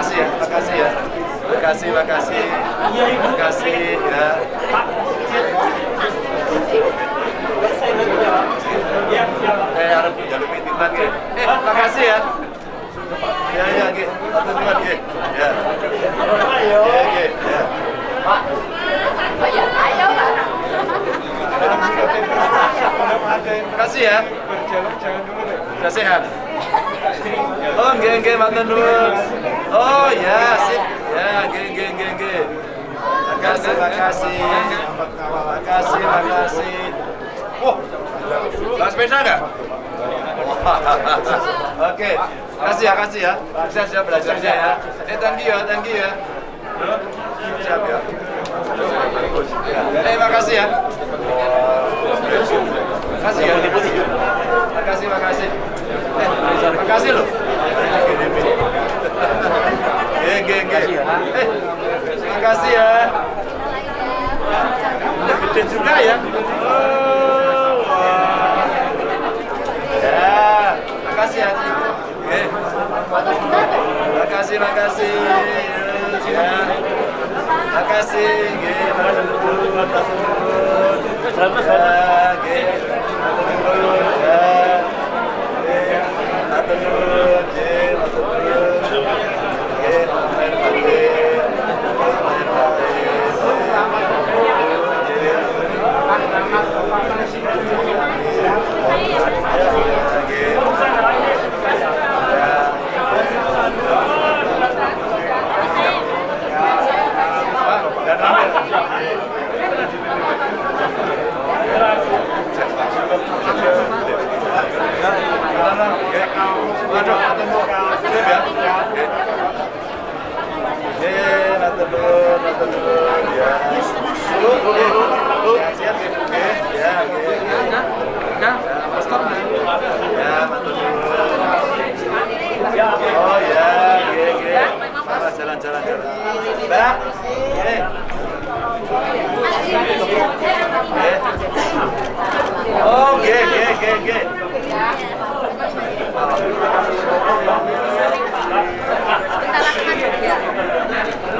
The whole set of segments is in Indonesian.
Eh, makasih ya, makasih ya. Makasih, makasih. Makasih ya. Eh, harap jalur titipan ya. Eh, makasih ya. Ya, ya. Satu teman, Ge. Ya. Ya, Ge. Ya. Makasih ya. berjalan jangan dulu deh sehat? Oh, nggih nggih matur nuwun. Oh, ya, sip. Ya, nggih nggih nggih nggih. Makasih, makasih. Makasih, makasih. Wah, bawa sepeda nggak? Oke, kasih ya, kasih ya. Siap, siap belajarnya ya. Eh, thank you ya, thank ya. Siap ya. Ya. Eh, makasih ya. Makasih ya. Makasih, makasih. Eh, makasih loh. Geng, geng, geng. Eh, makasih ya. Udah gede juga ya. Oh, wah. Ya, makasih ya. Oke. Makasih, makasih. Ya. Makasih, nuwun, matur nuwun. Ya, nuwun, ya. Nggih. Matur nuwun, nggih. Matur nuwun. Nggih, lahir batin. Lahir batin. Oh ya, oke, oke. Jalan, jalan, jalan, jalan. Mbak, eh. Oh, oke, oke, oke, oke.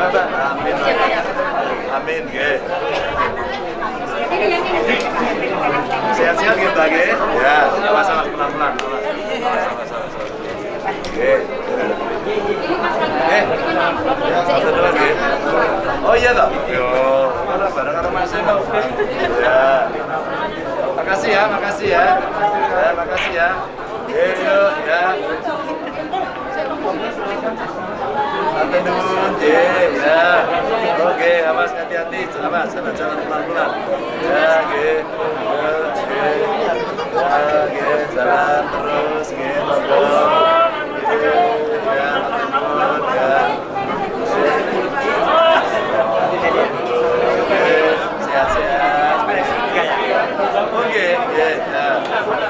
Mbak, amin. Amin, oke. Sehat-sehat gitu, Oke. Ya, sama-sama pelan-pelan. Sama-sama. Oke. Eh, satu lagi. Oh iya toh? Yo, mana bareng karo Mas Eko. Ya. Makasih ya, makasih ya. Ya, makasih ya. Oke, yuk, ya. Dulu, J, ya. Oke, awas hati-hati, awas, sana jalan pelan-pelan. Ya. Ya, oke. Ya, oke, jalan terus, oke, monggo. Sampai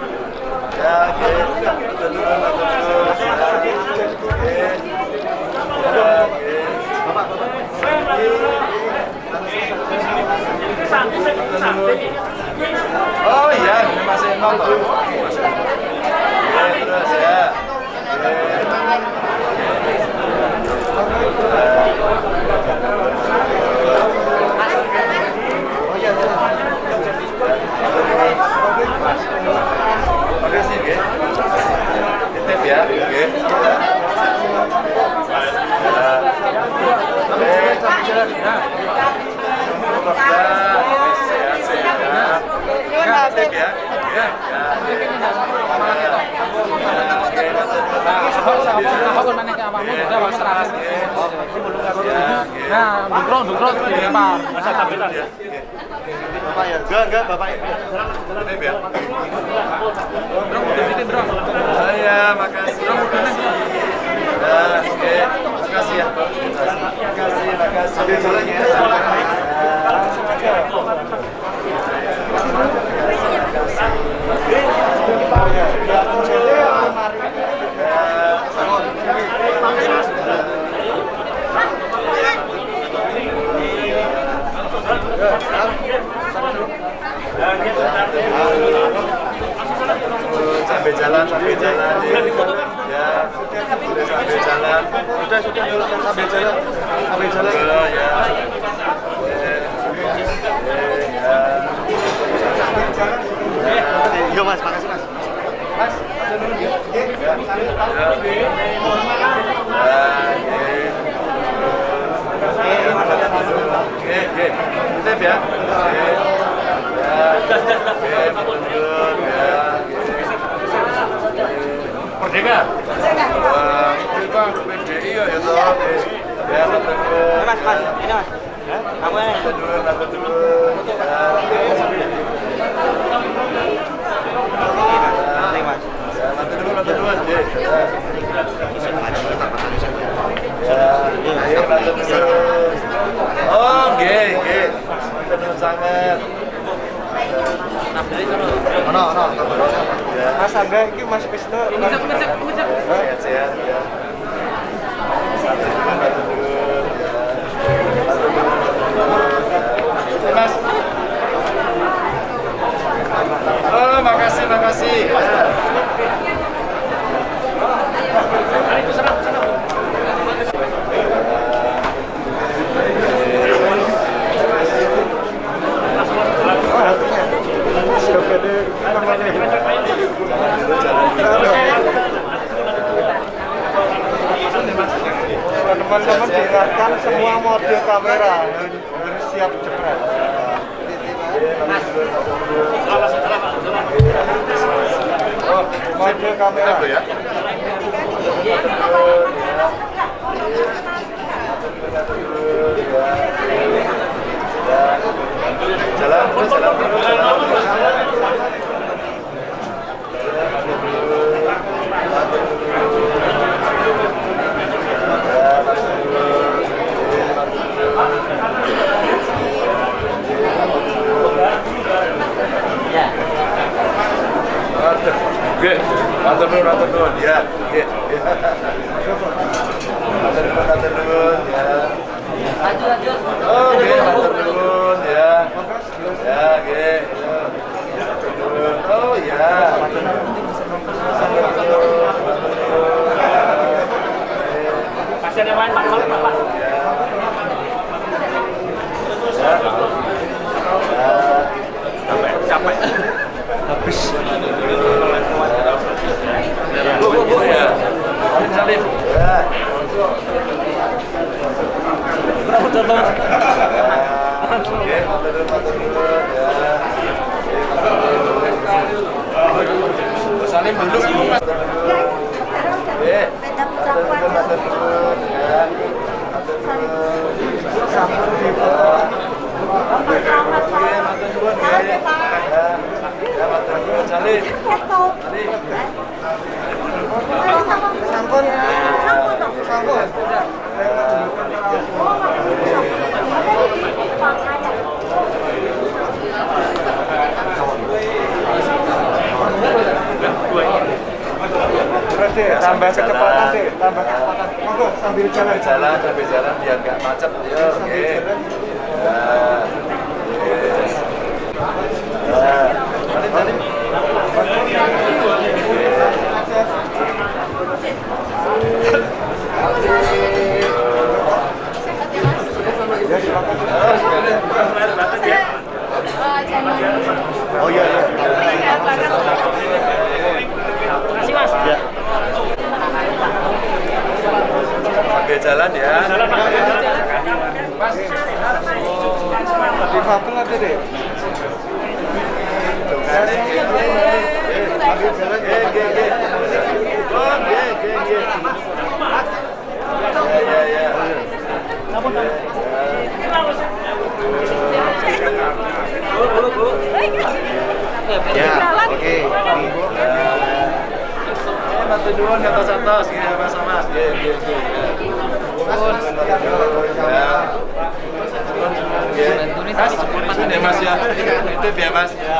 Yeah, Oh iya, masih nonton. Terus ya. Eh, no, no. Mas Aga iki Mas Krisna. Ngecek ngecek ngecek. Sehat-sehat. Mas. Oh, makasih, makasih. teman-teman diingatkan semua mode kamera. Harus siap jepret oh, mode kamera. Oh iya iya mas. ya jalan ya deh. jalan ya ya ya oh ya ya ya ya ya Ya, oke. Eh, bantu duluan santos ya mas mas ya ya ya Mas, ya ya. Itu ya mas ya.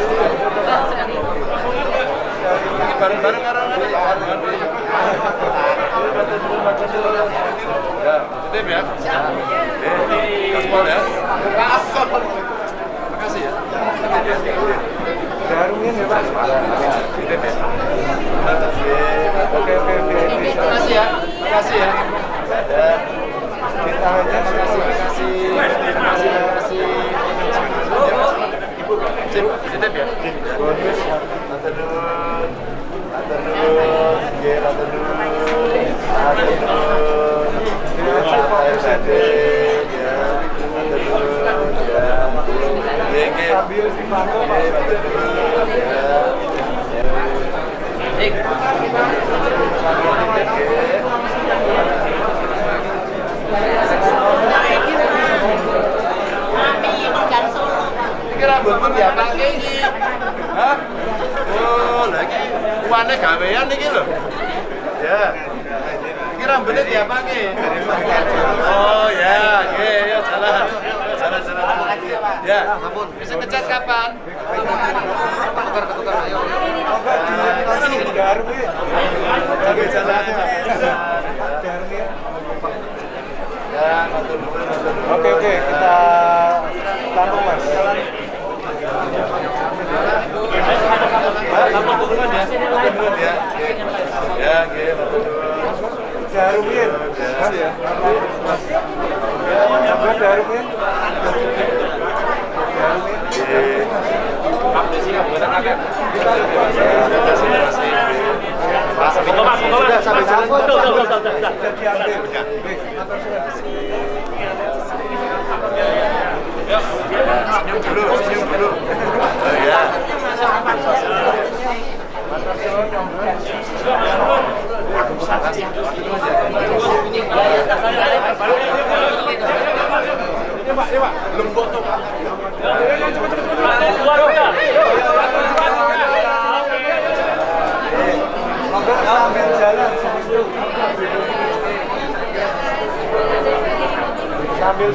bareng-bareng karo ngene. Ya, titip ya. Eh, gaspol ya. Makasih ya. Darungin ya, Pak. Titip ya. Oke, Oke, oke. Makasih ya. Makasih ya. Ya. Ditanya Makasih, makasih. Makasih, makasih. Ya, Mas. Ibu, titip ya. bonus. Matur nuwun.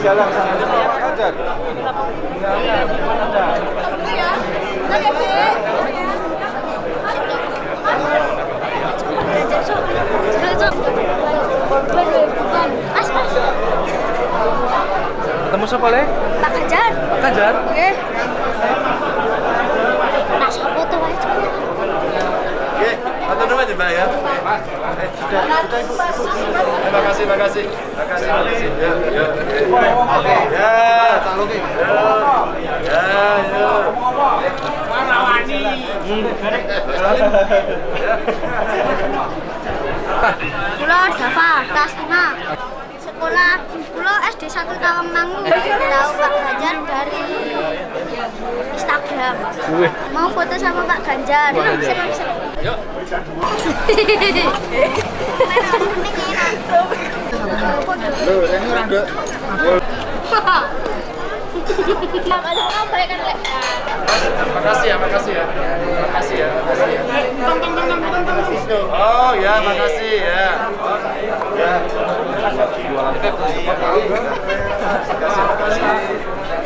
Jalan. Pak. Mas, mas, Ketemu siapa le? Pak. Kajar. Oke. Mas, foto aja. Ya, Mbak sudah, sudah Ibu. Terima kasih, makasih. Makasih, makasih. Ya, ya. Oke. Ya, saluki. Ya. Ya, ya. Mana wani? Kula Dava, kelas 5. Sekolah kula SD 1 Tawangmangu. Tahu Pak Ganjar dari Instagram. Mau foto sama Pak Ganjar. Bisa, bisa. Yuk. Loh, ini orang dek. Makasih ya, makasih ya. Makasih ya, makasih ya. Oh ya, makasih ya. Ya. Makasih, makasih.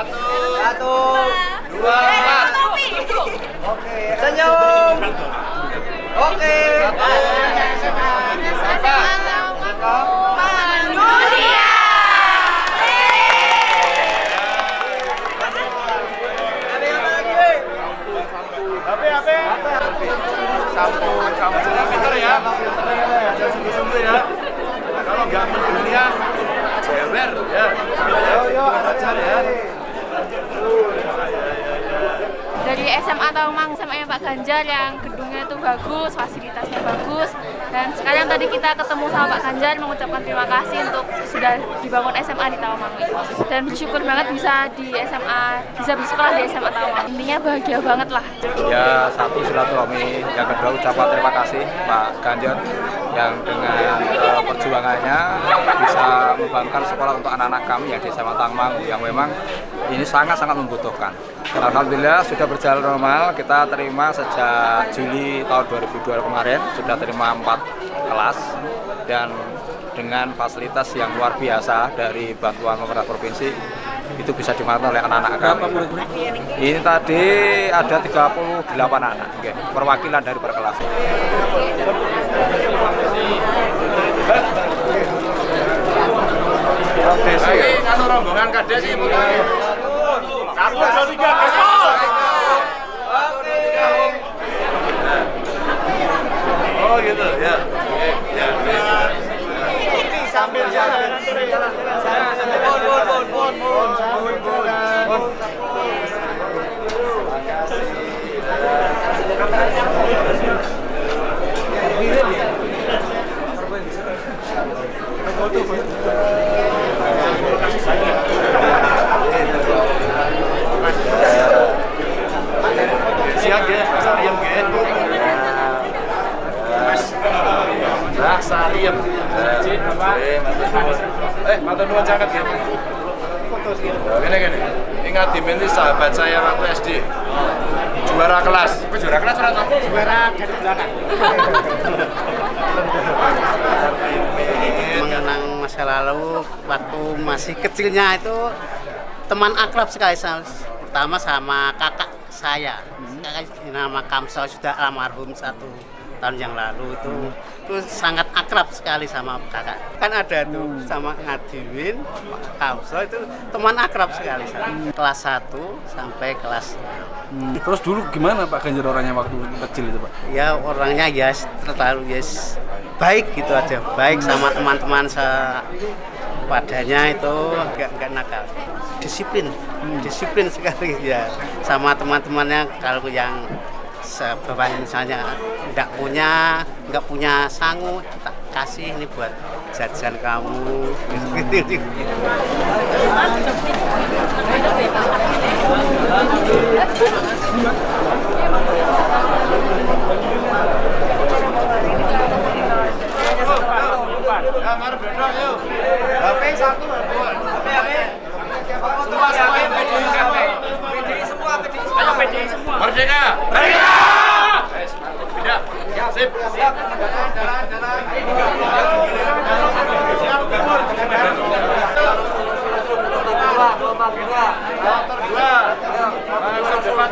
Satu, Satu. dua, empat. Oke. Senyum. Oke. HP, HP. Satu, kamu jangan pinter ya. Jangan sungguh-sungguh ya. Kalau nggak mendunia, jewer ya. Yo, yo, ajar ya. dari SMA Taumang SMA Pak Ganjar yang gedungnya itu bagus, fasilitasnya bagus. Dan sekarang tadi kita ketemu sama Pak Ganjar mengucapkan terima kasih untuk sudah dibangun SMA di Taumang dan bersyukur banget bisa di SMA bisa bersekolah di SMA Taumang intinya bahagia banget lah. Ya satu silaturahmi, yang kedua ucapan terima kasih Pak Ganjar yang dengan eh, perjuangannya bisa membangunkan sekolah untuk anak-anak kami yang di SMA Tangmangu yang memang ini sangat-sangat membutuhkan. Alhamdulillah sudah berjalan normal, kita terima sejak Juli tahun 2002 kemarin sudah terima empat kelas dan dengan fasilitas yang luar biasa dari bantuan pemerintah provinsi itu bisa dimanfaatkan oleh anak-anak kami. Ini tadi ada 38 anak, oke, perwakilan dari per kelas. Anu rombongan kades sih. Satu, dua, tiga. Siap ya, Mas Ariem ya. Mas Ariem. Eh, Eh, matur nuwun caket ya. Gini gini. Ingat Dimin ini sahabat saya waktu SD. Juara kelas. Juara kelas ora toh? Juara dari belakang. mengenang masa lalu waktu masih kecilnya itu teman akrab sekali sama pertama sama kakak saya. Kakak nama Kamsel sudah almarhum satu tahun yang lalu itu. Itu sangat akrab sekali sama kakak. Kan ada tuh sama Ngadiwin Kamsel itu teman akrab sekali sama. kelas 1 sampai kelas Terus dulu gimana Pak Ganjar orangnya waktu kecil itu Pak? ya orangnya ya terlalu ya baik gitu aja baik sama teman-teman padanya itu nggak nakal disiplin disiplin sekali ya sama teman-temannya kalau yang sebabnya misalnya nggak punya nggak punya sangu tak kasih ini buat jajan kamu gitu, gitu. Ya, yuk. HP satu. HP HP. Semua semua PDI semua. PDI semua, PDI semua. PDI semua. Merdeka. Merdeka. Pindah. Sip. Siap.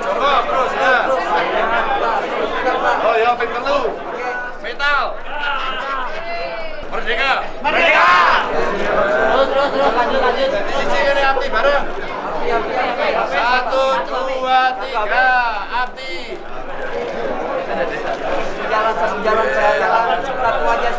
Siap, terus ya. Oh ya, ping telu. Merdeka. Merdeka. Terus terus terus lanjut lanjut. Jadi sisi ini api bareng. Satu dua tiga api. Jalan satu jalan jalan jalan satu aja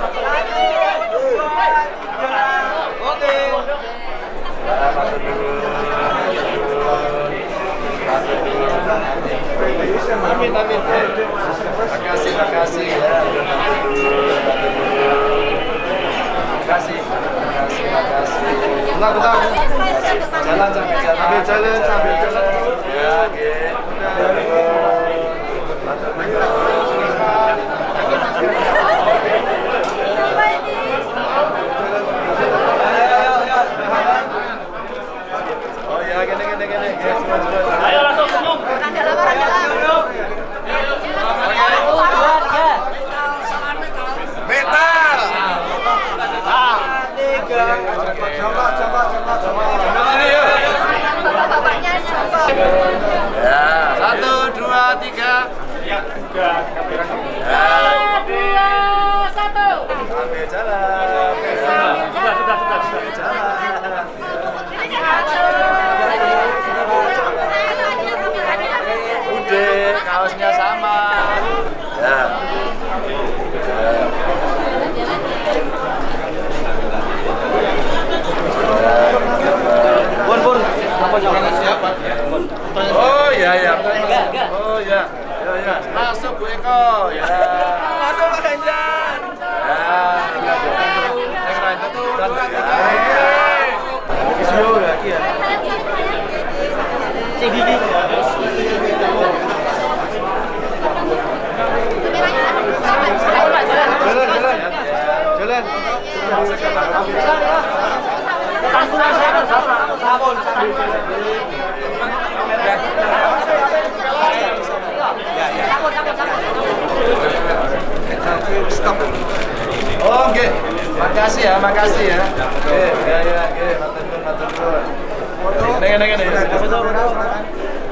Makasih ya, makasih ya. Oke, ya ya, oke. Matur nuwun, matur nuwun.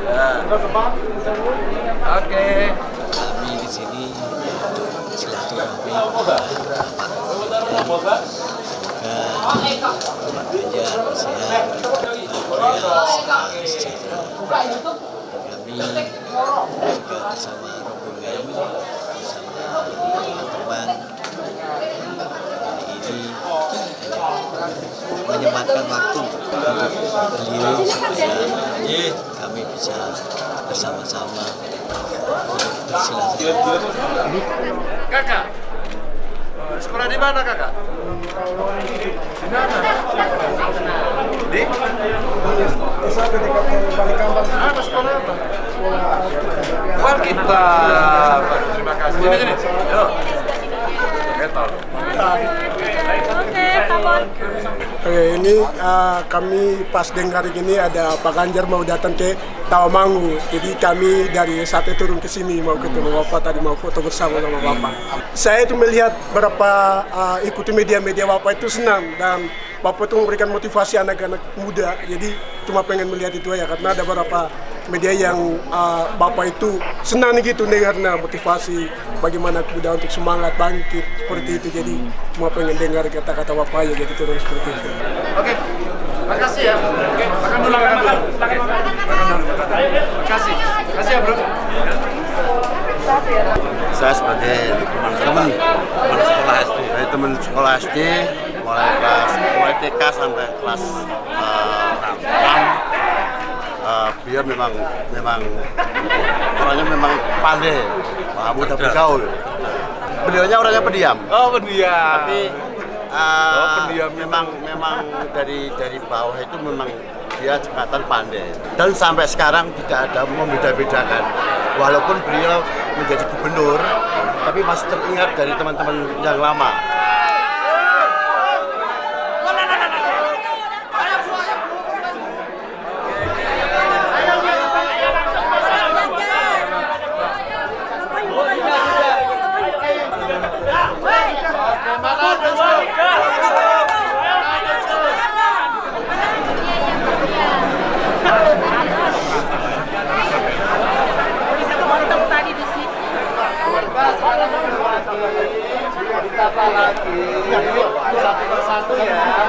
Ya. Oke. kami di sini silaturahmi semoga Ganjar sehat kami juga bersama menyempatkan waktu untuk beliau supaya kami bisa bersama-sama bersilaturahmi. Kakak. eh, Sekolah di mana, Kakak? Di mana? Di? Apa sekolah apa? Sekolah kita. Terima kasih. Sini, sini. Yuk. Metal. Oke, ini uh, kami pas dengar ini ada Pak Ganjar mau datang ke Tawamangu. Jadi kami dari sate turun ke sini mau ketemu Bapak tadi mau foto bersama sama Bapak. Saya itu melihat berapa uh, ikuti media-media Bapak itu senang dan Bapak itu memberikan motivasi anak-anak muda. Jadi cuma pengen melihat itu aja karena ada beberapa media yang uh, Bapak itu senang gitu nih karena motivasi bagaimana muda untuk semangat bangkit seperti itu. Jadi cuma pengen dengar kata-kata Bapak aja jadi turun seperti itu. Oke. Makasih ya. Oke, makan dulu, makan dulu. Makan dulu. Makasih. Makasih ya, Bro. saya sebagai teman teman sekolah SD dari teman sekolah SD mulai kelas mulai TK sampai kelas eh, 6 eh, beliau memang memang orangnya memang pandai. Wah, mudah bergaul. Beliaunya orangnya pendiam. Oh, pendiam. tapi eh, Oh, pendiam. memang memang dari dari bawah itu memang dia kelihatan pandai. Dan sampai sekarang tidak ada membeda-bedakan. Walaupun beliau menjadi gubernur tapi masih teringat dari teman-teman yang lama lagi. Dua satu persatu ya.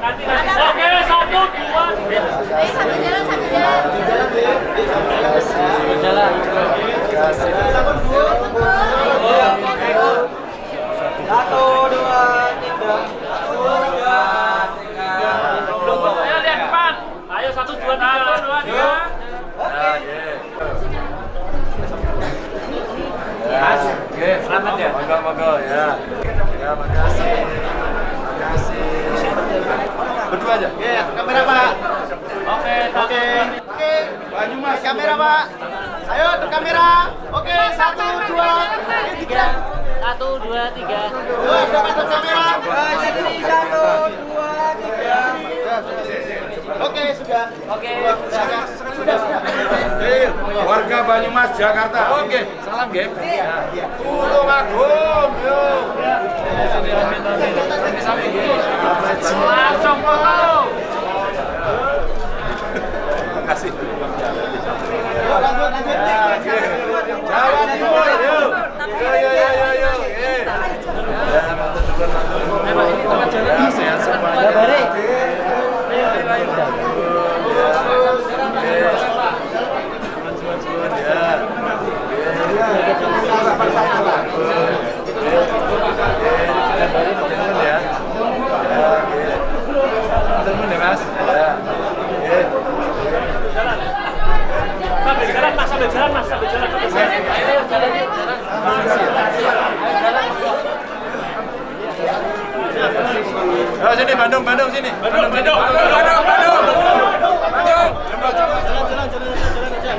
Oke, satu, dua, tiga. Satu, dua, tiga. Satu, dua, tiga. Ayo lihat depan. Ayo satu, dua, tiga. Satu, dua, tiga. Mas, oke, selamat ya. Monggo ya. Ya. Makasih. Berdua aja. Oke, kamera Pak. Oke, Oke. Oke. Banyumas. Kamera Pak. Ayo ke kamera. Oke, satu, dua, tiga. Satu, dua, tiga. Dua, dapat ke kamera. Satu, dua, tiga. Oke, sudah. Oke. Sudah, sudah, sudah. Warga Banyumas Jakarta. Oke, salam game. Tulung Agung, yo. Langsung foto. Makasih. Jawa Timur, yo. Yo, yo, yo, yo, yo. Eh. Ya, matur nuwun, matur nuwun. Ya, sehat semuanya. Suwun-suwun, ya. Temen ya. Ya, oke. Temen ya, Mas. Ya. Oke. Sambil jalan, Mas. Sambil jalan, Mas. Sambil jalan. Sambil jalan. Ayo, jalan. Oh, sini Bandung, Bandung sini. Bandung, Bandung. Bandung, Bandung, Bandung. Bandung. Coba, coba, jalan, jalan, jalan aja, jalan aja.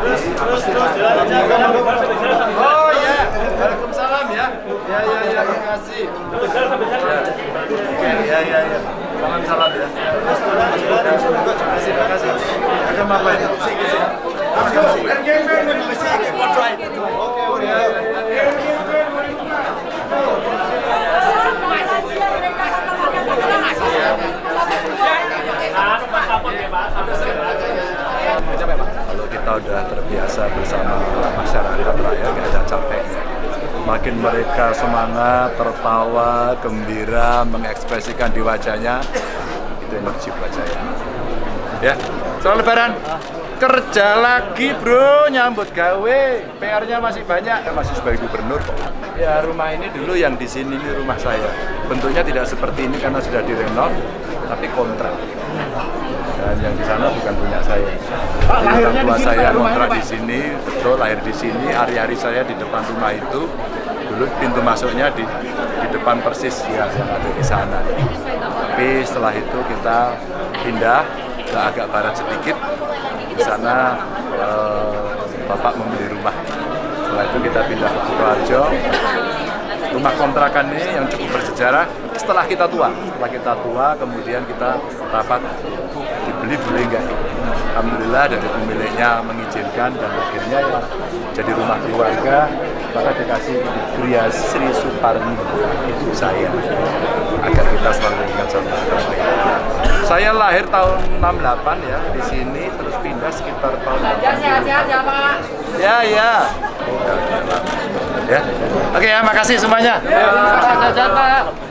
Terus, terus, terus, jalan aja. Oh iya, Waalaikumsalam ya. Ya, ya, ya, terima kasih. Ya, ya, ya, ya. Salam salam ya. Terus, terus, jalan, terima kasih, terima kasih. Ada apa ya? Let's go. Oke, oke. Ya, ya, ya, ya. Kalau kita udah terbiasa bersama masyarakat rakyat, nggak ada capeknya. Makin mereka semangat, tertawa, gembira, mengekspresikan di wajahnya, itu energi buat saya. Ya, soal lebaran, kerja lagi bro, nyambut gawe, PR-nya masih banyak, Ya, masih sebagai gubernur kok. Ya rumah ini dulu yang di sini ini rumah saya. Bentuknya tidak seperti ini karena sudah direnov, tapi kontrak. Dan yang di sana bukan punya saya. Pak, lahirnya di sini, saya kontrak di sini, betul lahir di sini, hari-hari saya di depan rumah itu. Dulu pintu masuknya di depan persis ya yang ada di sana. Tapi setelah itu kita pindah ke agak barat sedikit. Di sana eh, Bapak membeli rumah. Setelah itu kita pindah ke Sukoharjo. Rumah kontrakan ini yang cukup bersejarah setelah kita tua. Setelah kita tua, kemudian kita rapat dibeli boleh enggak? Alhamdulillah dari pemiliknya mengizinkan dan akhirnya ya jadi rumah keluarga maka dikasih Gria Sri Suparni ibu saya agar kita selalu ingat sama. Saya lahir tahun 68 ya di sini terus pindah sekitar tahun ya. Ya ya. Ya. Oke ya, makasih semuanya. Sehat-sehat, Pak.